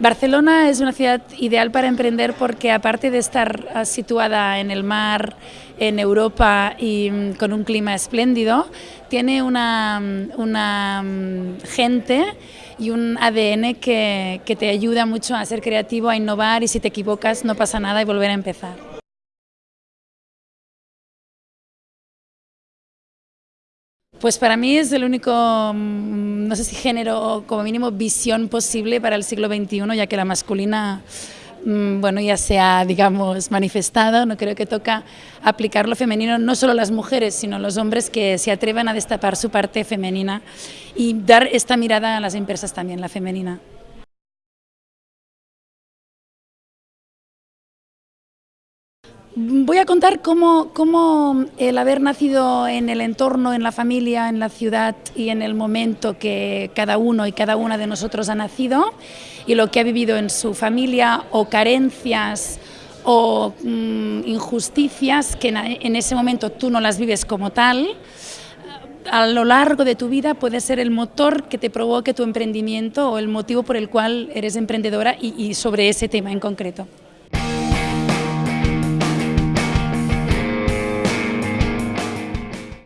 Barcelona es una ciudad ideal para emprender porque aparte de estar ah, situada en el mar, en Europa y mm, con un clima espléndido, tiene una, mm, una mm, gente y un ADN que, que te ayuda mucho a ser creativo, a innovar y si te equivocas no pasa nada y volver a empezar. Pues para mí es el único, mm, no sé si género o como mínimo visión posible para el siglo XXI, ya que la masculina mm, bueno, ya se ha, digamos, manifestado, no creo que toca aplicar lo femenino, no solo las mujeres, sino los hombres que se atrevan a destapar su parte femenina y dar esta mirada a las empresas también, la femenina. Voy a contar cómo, cómo, el haber nacido en el entorno, en la familia, en la ciudad y en el momento que cada uno y cada una de nosotros ha nacido y lo que ha vivido en su familia o carencias o mm, injusticias que en ese momento tú no las vives como tal, a lo largo de tu vida puede ser el motor que te provoque tu emprendimiento o el motivo por el cual eres emprendedora y, y sobre ese tema en concreto.